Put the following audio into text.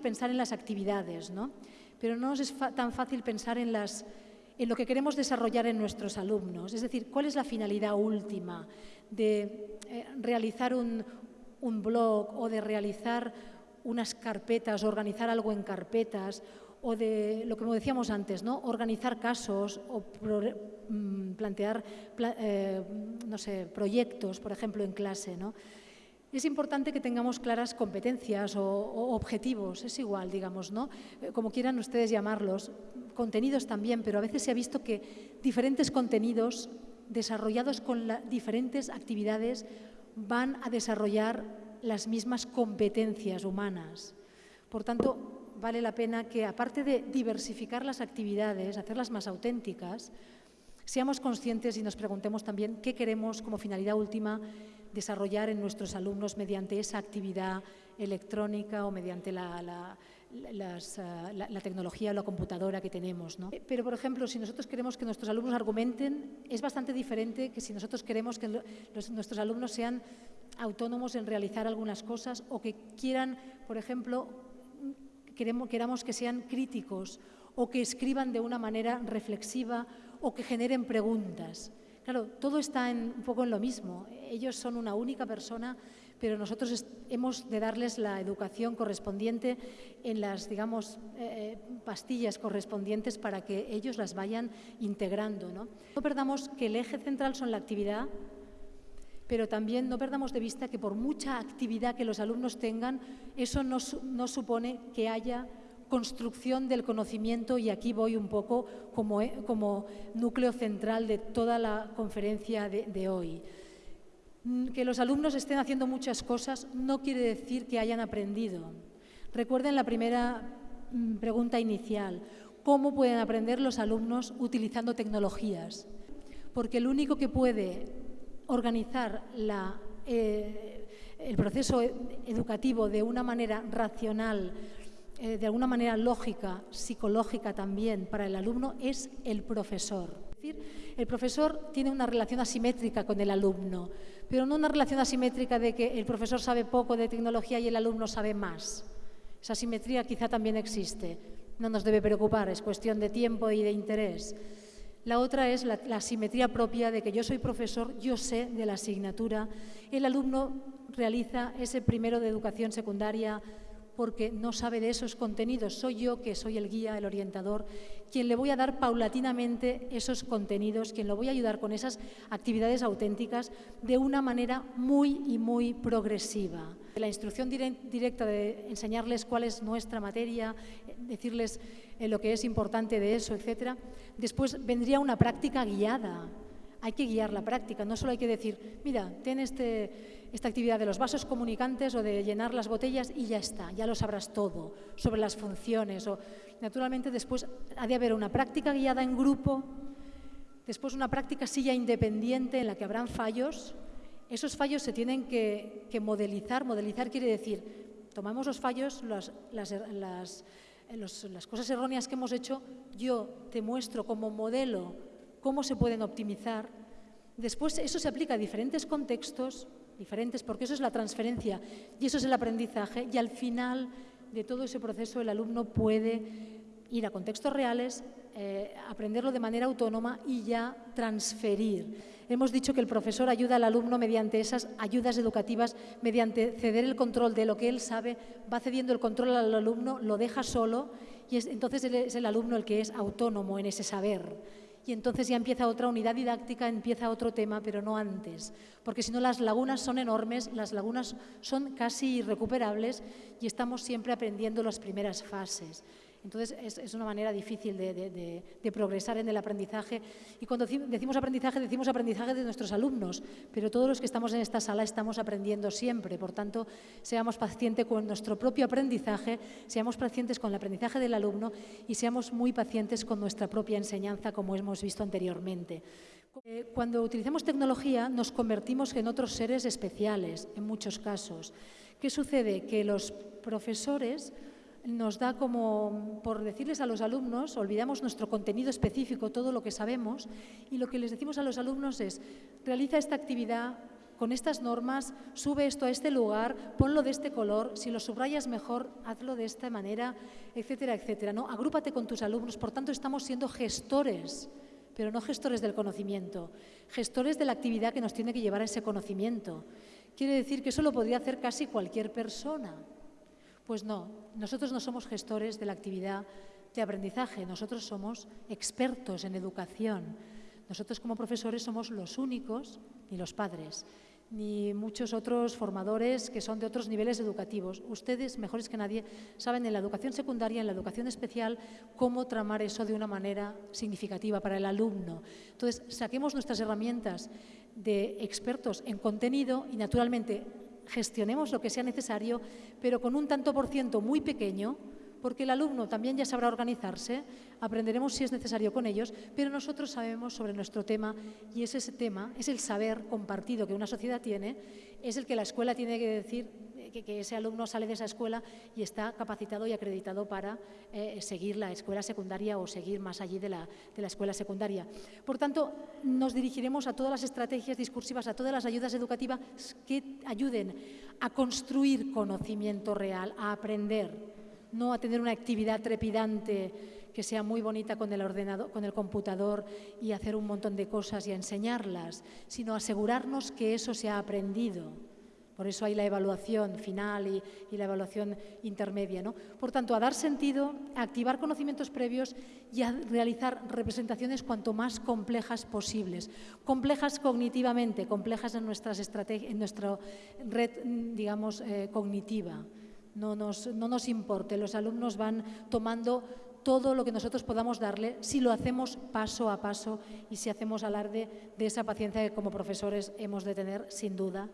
pensar en las actividades, ¿no? pero no nos es tan fácil pensar en, las, en lo que queremos desarrollar en nuestros alumnos. Es decir, ¿cuál es la finalidad última de eh, realizar un, un blog o de realizar unas carpetas, organizar algo en carpetas o de lo que decíamos antes, ¿no? organizar casos o mm, plantear eh, no sé, proyectos, por ejemplo, en clase. ¿no? Es importante que tengamos claras competencias o, objetivos, es igual, digamos, ¿no? Eh, como quieran ustedes llamarlos, contenidos también, pero a veces se ha visto que diferentes contenidos desarrollados con diferentes actividades van a desarrollar las mismas competencias humanas. Por tanto, vale la pena que, aparte de diversificar las actividades, hacerlas más auténticas, seamos conscientes y nos preguntemos también qué queremos como finalidad última desarrollar en nuestros alumnos mediante esa actividad electrónica o mediante la, eh, tecnología o la computadora que tenemos. Pero, por ejemplo, si nosotros queremos que nuestros alumnos argumenten, es bastante diferente que si nosotros queremos que nuestros alumnos sean autónomos en realizar algunas cosas o que quieran, por ejemplo, queramos que sean críticos o que escriban de una manera reflexiva o que generen preguntas. Claro, todo está un poco en lo mismo. Ellos son una única persona, pero nosotros hemos de darles la educación correspondiente en las, digamos, eh, pastillas correspondientes para que ellos las vayan integrando. ¿no? no perdamos que el eje central son la actividad, pero también no perdamos de vista que por mucha actividad que los alumnos tengan, eso no, supone que haya construcción del conocimiento y aquí voy un poco como, eh, núcleo central de toda la conferencia de, hoy. Mm, que los alumnos estén haciendo muchas cosas no quiere decir que hayan aprendido. Recuerden la primera mm, pregunta inicial, ¿cómo pueden aprender los alumnos utilizando tecnologías? Porque el único que puede organizar eh, el proceso educativo de una manera racional, eh, de alguna manera lógica, psicológica también para el alumno, es el profesor. Es decir, el profesor tiene una relación asimétrica con el alumno, pero no una relación asimétrica de que el profesor sabe poco de tecnología y el alumno sabe más. Esa asimetría quizá también existe. No nos debe preocupar, es cuestión de tiempo y de interés. La otra es la, simetría propia de que yo soy profesor, yo sé de la asignatura. El alumno realiza ese primero de educación secundaria porque no sabe de esos contenidos. Soy yo que soy el guía, el orientador, quien le voy a dar paulatinamente esos contenidos, quien lo voy a ayudar con esas actividades auténticas de una manera muy y muy progresiva. La instrucción directa de enseñarles cuál es nuestra materia, decirles eh, lo que es importante de eso, etc. Después vendría una práctica guiada. Hay que guiar la práctica, no solo hay que decir, mira, ten este esta actividad de los vasos comunicantes o de llenar las botellas y ya está, ya lo sabrás todo sobre las funciones. O, naturalmente después ha de haber una práctica guiada en grupo, después una práctica silla independiente en la que habrán fallos. Esos fallos se tienen que, modelizar. Modelizar quiere decir, tomamos los fallos, las, las, las cosas erróneas que hemos hecho, yo te muestro como modelo cómo se pueden optimizar. Después eso se aplica a diferentes contextos, diferentes, porque eso es la transferencia y eso es el aprendizaje y al final de todo ese proceso el alumno puede ir a contextos reales, eh, aprenderlo de manera autónoma y ya transferir. Hemos dicho que el profesor ayuda al alumno mediante esas ayudas educativas, mediante ceder el control de lo que él sabe, va cediendo el control al alumno, lo deja solo y entonces es el alumno el que es autónomo en ese saber y entonces ya empieza otra unidad didáctica, empieza otro tema, pero no antes, porque si no las lagunas son enormes, las lagunas son casi irrecuperables y estamos siempre aprendiendo las primeras fases. Entonces es, una manera difícil de, progresar en el aprendizaje. Y cuando decimos aprendizaje, decimos aprendizaje de nuestros alumnos, pero todos los que estamos en esta sala estamos aprendiendo siempre. Por tanto, seamos pacientes con nuestro propio aprendizaje, seamos pacientes con el aprendizaje del alumno y seamos muy pacientes con nuestra propia enseñanza, como hemos visto anteriormente. Eh, cuando utilizamos tecnología nos convertimos en otros seres especiales, en muchos casos. ¿Qué sucede? Que los profesores nos da como, por decirles a los alumnos, olvidamos nuestro contenido específico, todo lo que sabemos, y lo que les decimos a los alumnos es, realiza esta actividad con estas normas, sube esto a este lugar, ponlo de este color, si lo subrayas mejor, hazlo de esta manera, etcétera, etcétera. ¿no? Agrúpate con tus alumnos, por tanto estamos siendo gestores, pero no gestores del conocimiento, gestores de la actividad que nos tiene que llevar a ese conocimiento. Quiere decir que eso lo podría hacer casi cualquier persona. Pues no, nosotros no somos gestores de la actividad de aprendizaje, nosotros somos expertos en educación. Nosotros como profesores somos los únicos, ni los padres, ni muchos otros formadores que son de otros niveles educativos. Ustedes, mejores que nadie, saben en la educación secundaria, en la educación especial, cómo tramar eso de una manera significativa para el alumno. Entonces, saquemos nuestras herramientas de expertos en contenido y, naturalmente, gestionemos lo que sea necesario, pero con un tanto por ciento muy pequeño, porque el alumno también ya sabrá organizarse, aprenderemos si es necesario con ellos, pero nosotros sabemos sobre nuestro tema y es ese tema, es el saber compartido que una sociedad tiene, es el que la escuela tiene que decir que, ese alumno sale de esa escuela y está capacitado y acreditado para eh, seguir la escuela secundaria o seguir más allí de la, de la escuela secundaria. Por tanto, nos dirigiremos a todas las estrategias discursivas, a todas las ayudas educativas que ayuden a construir conocimiento real, a aprender, no a tener una actividad trepidante que sea muy bonita con el ordenador, con el computador y hacer un montón de cosas y enseñarlas, sino asegurarnos que eso se ha aprendido. Por eso hay la evaluación final y, la evaluación intermedia. ¿no? Por tanto, a dar sentido, a activar conocimientos previos y a realizar representaciones cuanto más complejas posibles. Complejas cognitivamente, complejas en, nuestras en nuestra red, digamos, eh, cognitiva no nos, no nos importe. Los alumnos van tomando todo lo que nosotros podamos darle si lo hacemos paso a paso y si hacemos alarde de esa paciencia que como profesores hemos de tener sin duda.